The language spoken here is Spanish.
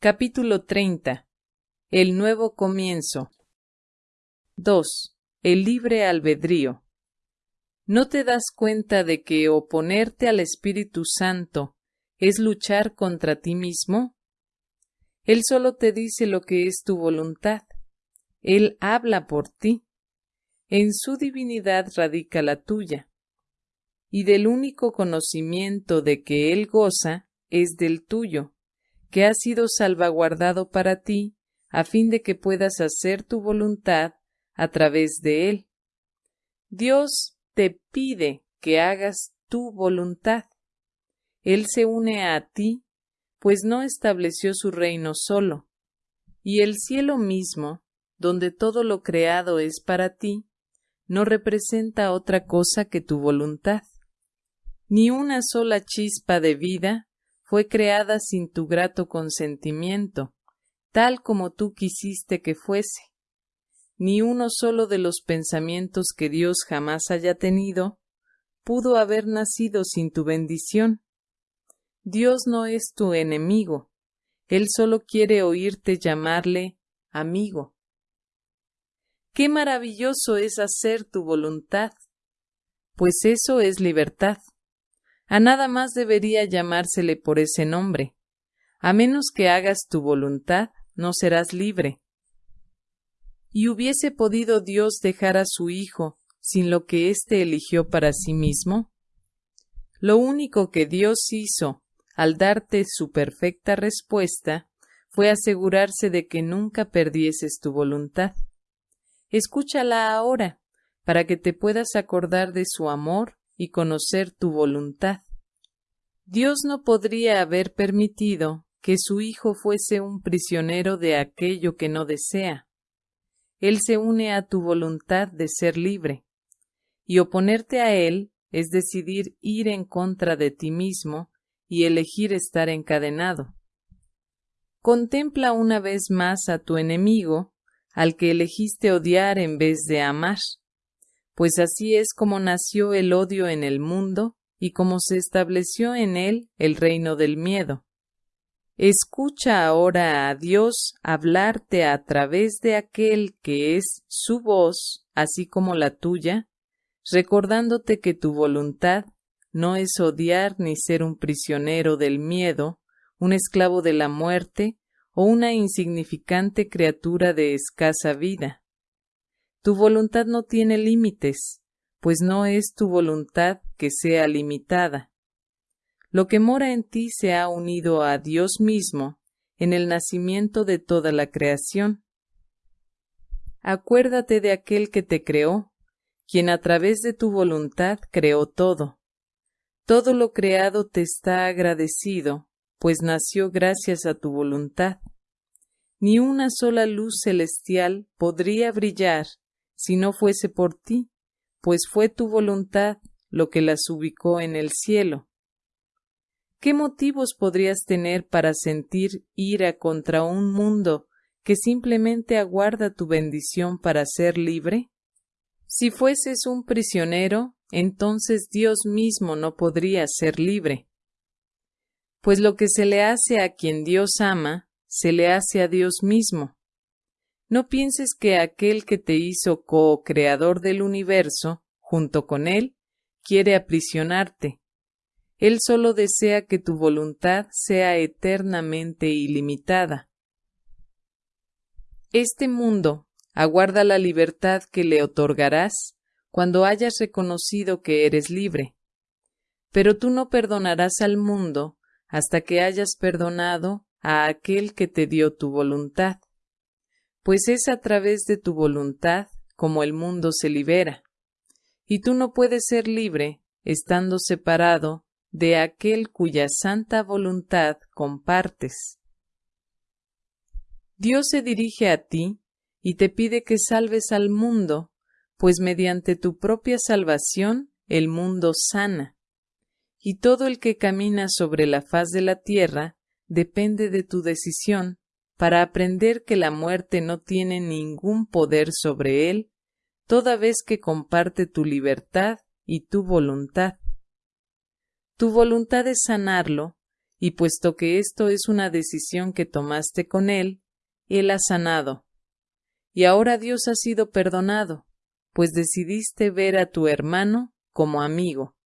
Capítulo 30. El nuevo comienzo. 2. El libre albedrío. ¿No te das cuenta de que oponerte al Espíritu Santo es luchar contra ti mismo? Él solo te dice lo que es tu voluntad. Él habla por ti. En su divinidad radica la tuya. Y del único conocimiento de que Él goza es del tuyo, que ha sido salvaguardado para ti, a fin de que puedas hacer tu voluntad a través de Él. Dios te pide que hagas tu voluntad. Él se une a ti, pues no estableció su reino solo, y el cielo mismo, donde todo lo creado es para ti, no representa otra cosa que tu voluntad. Ni una sola chispa de vida fue creada sin tu grato consentimiento, tal como tú quisiste que fuese ni uno solo de los pensamientos que Dios jamás haya tenido pudo haber nacido sin tu bendición. Dios no es tu enemigo, Él solo quiere oírte llamarle amigo. Qué maravilloso es hacer tu voluntad, pues eso es libertad. A nada más debería llamársele por ese nombre. A menos que hagas tu voluntad, no serás libre. ¿Y hubiese podido Dios dejar a su Hijo sin lo que éste eligió para sí mismo? Lo único que Dios hizo al darte su perfecta respuesta fue asegurarse de que nunca perdieses tu voluntad. Escúchala ahora, para que te puedas acordar de su amor y conocer tu voluntad. Dios no podría haber permitido que su Hijo fuese un prisionero de aquello que no desea. Él se une a tu voluntad de ser libre. Y oponerte a Él es decidir ir en contra de ti mismo y elegir estar encadenado. Contempla una vez más a tu enemigo, al que elegiste odiar en vez de amar, pues así es como nació el odio en el mundo y como se estableció en él el reino del miedo. Escucha ahora a Dios hablarte a través de aquel que es su voz, así como la tuya, recordándote que tu voluntad no es odiar ni ser un prisionero del miedo, un esclavo de la muerte o una insignificante criatura de escasa vida. Tu voluntad no tiene límites, pues no es tu voluntad que sea limitada. Lo que mora en ti se ha unido a Dios mismo en el nacimiento de toda la creación. Acuérdate de aquel que te creó, quien a través de tu voluntad creó todo. Todo lo creado te está agradecido, pues nació gracias a tu voluntad. Ni una sola luz celestial podría brillar si no fuese por ti, pues fue tu voluntad lo que las ubicó en el cielo. ¿Qué motivos podrías tener para sentir ira contra un mundo que simplemente aguarda tu bendición para ser libre? Si fueses un prisionero, entonces Dios mismo no podría ser libre. Pues lo que se le hace a quien Dios ama, se le hace a Dios mismo. No pienses que aquel que te hizo co-creador del universo, junto con él, quiere aprisionarte. Él solo desea que tu voluntad sea eternamente ilimitada. Este mundo aguarda la libertad que le otorgarás cuando hayas reconocido que eres libre. Pero tú no perdonarás al mundo hasta que hayas perdonado a aquel que te dio tu voluntad, pues es a través de tu voluntad como el mundo se libera, y tú no puedes ser libre estando separado de aquel cuya santa voluntad compartes. Dios se dirige a ti y te pide que salves al mundo, pues mediante tu propia salvación el mundo sana, y todo el que camina sobre la faz de la tierra depende de tu decisión para aprender que la muerte no tiene ningún poder sobre él, toda vez que comparte tu libertad y tu voluntad. Tu voluntad es sanarlo, y puesto que esto es una decisión que tomaste con Él, Él ha sanado. Y ahora Dios ha sido perdonado, pues decidiste ver a tu hermano como amigo.